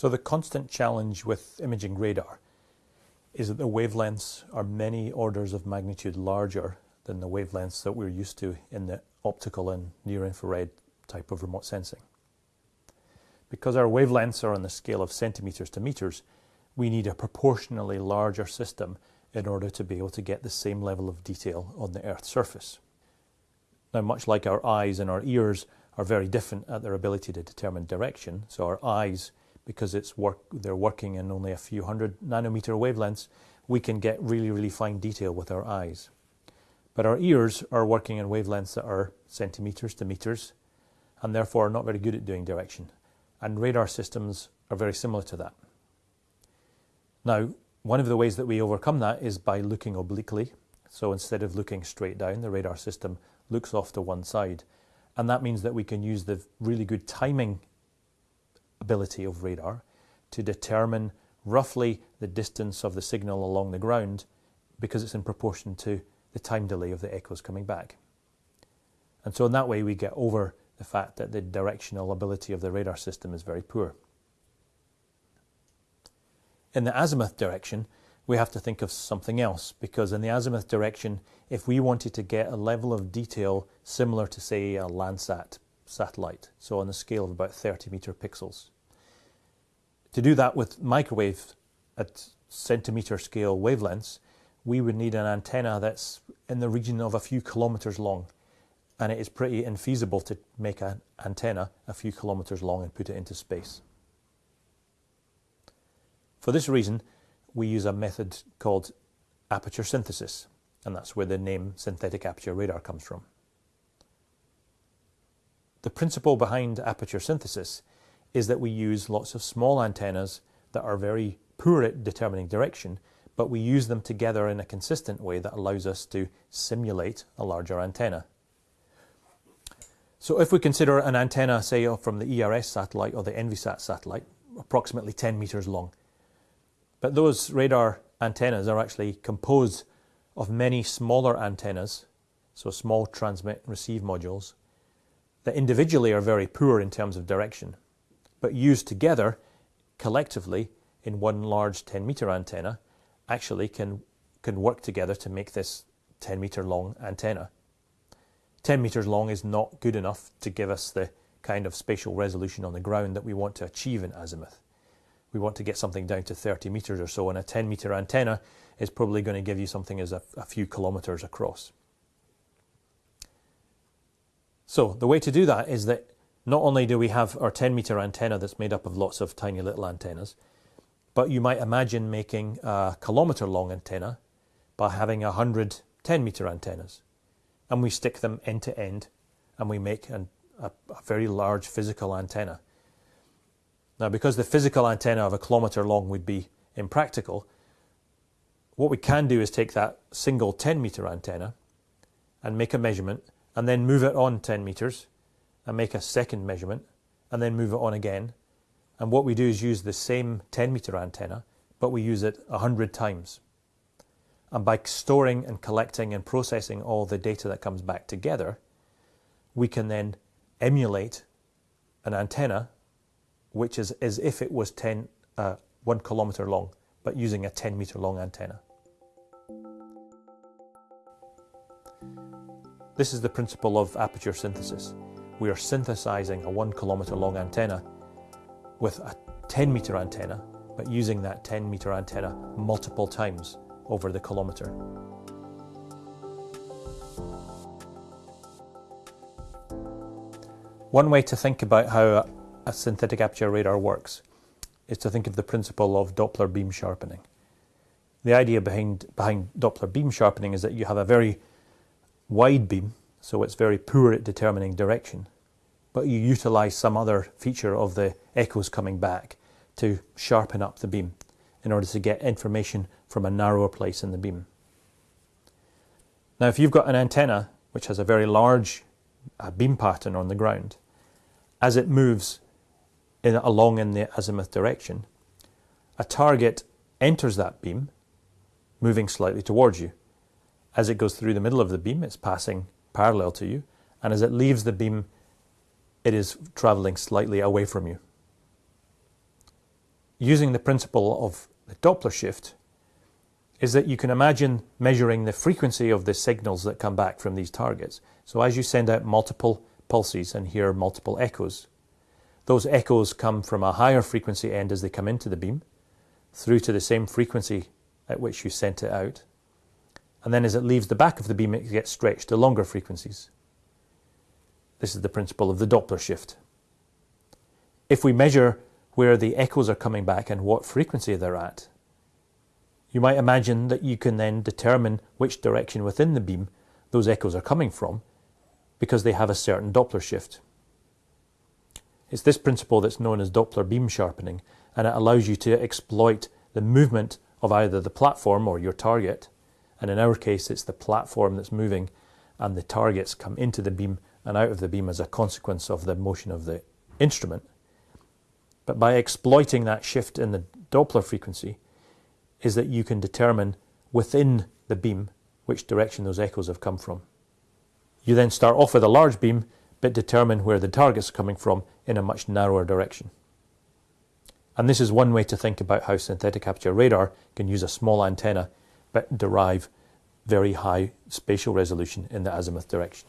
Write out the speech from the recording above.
So the constant challenge with imaging radar is that the wavelengths are many orders of magnitude larger than the wavelengths that we're used to in the optical and near infrared type of remote sensing. Because our wavelengths are on the scale of centimeters to meters, we need a proportionally larger system in order to be able to get the same level of detail on the Earth's surface. Now, much like our eyes and our ears are very different at their ability to determine direction, so our eyes because it's work, they're working in only a few hundred nanometer wavelengths, we can get really, really fine detail with our eyes. But our ears are working in wavelengths that are centimeters to meters, and therefore are not very good at doing direction. And radar systems are very similar to that. Now, one of the ways that we overcome that is by looking obliquely. So instead of looking straight down, the radar system looks off to one side. And that means that we can use the really good timing ability of radar to determine roughly the distance of the signal along the ground because it's in proportion to the time delay of the echoes coming back. And so in that way we get over the fact that the directional ability of the radar system is very poor. In the azimuth direction, we have to think of something else because in the azimuth direction, if we wanted to get a level of detail similar to say a Landsat satellite, so on the scale of about 30 meter pixels. To do that with microwave at centimeter scale wavelengths, we would need an antenna that's in the region of a few kilometers long. And it is pretty infeasible to make an antenna a few kilometers long and put it into space. For this reason, we use a method called aperture synthesis, and that's where the name synthetic aperture radar comes from. The principle behind aperture synthesis is that we use lots of small antennas that are very poor at determining direction, but we use them together in a consistent way that allows us to simulate a larger antenna. So if we consider an antenna, say, from the ERS satellite or the Envisat satellite, approximately 10 meters long, but those radar antennas are actually composed of many smaller antennas, so small transmit and receive modules, that individually are very poor in terms of direction, but used together collectively in one large 10 meter antenna actually can, can work together to make this 10 meter long antenna. 10 meters long is not good enough to give us the kind of spatial resolution on the ground that we want to achieve in azimuth. We want to get something down to 30 meters or so, and a 10 meter antenna is probably going to give you something as a, a few kilometers across. So the way to do that is that not only do we have our 10 meter antenna that's made up of lots of tiny little antennas, but you might imagine making a kilometer long antenna by having 100 10 meter antennas. And we stick them end to end and we make an, a, a very large physical antenna. Now, because the physical antenna of a kilometer long would be impractical, what we can do is take that single 10 meter antenna and make a measurement and then move it on 10 meters and make a second measurement and then move it on again. And what we do is use the same 10 meter antenna, but we use it 100 times. And by storing and collecting and processing all the data that comes back together, we can then emulate an antenna which is as if it was 10, uh, one kilometer long, but using a 10 meter long antenna. This is the principle of aperture synthesis. We are synthesizing a one kilometer long antenna with a 10 meter antenna, but using that 10 meter antenna multiple times over the kilometer. One way to think about how a synthetic aperture radar works is to think of the principle of Doppler beam sharpening. The idea behind, behind Doppler beam sharpening is that you have a very wide beam, so it's very poor at determining direction. But you utilize some other feature of the echoes coming back to sharpen up the beam in order to get information from a narrower place in the beam. Now, if you've got an antenna which has a very large uh, beam pattern on the ground, as it moves in, along in the azimuth direction, a target enters that beam, moving slightly towards you. As it goes through the middle of the beam, it's passing parallel to you, and as it leaves the beam, it is traveling slightly away from you. using the principle of the Doppler shift is that you can imagine measuring the frequency of the signals that come back from these targets. So as you send out multiple pulses and hear multiple echoes, those echoes come from a higher frequency end as they come into the beam, through to the same frequency at which you sent it out. And then as it leaves the back of the beam, it gets stretched to longer frequencies. This is the principle of the Doppler shift. If we measure where the echoes are coming back and what frequency they're at, you might imagine that you can then determine which direction within the beam those echoes are coming from because they have a certain Doppler shift. It's this principle that's known as Doppler beam sharpening and it allows you to exploit the movement of either the platform or your target and in our case it's the platform that's moving and the targets come into the beam and out of the beam as a consequence of the motion of the instrument. But by exploiting that shift in the Doppler frequency, is that you can determine within the beam which direction those echoes have come from. You then start off with a large beam, but determine where the target's are coming from in a much narrower direction. And this is one way to think about how synthetic aperture radar can use a small antenna but derive very high spatial resolution in the azimuth direction.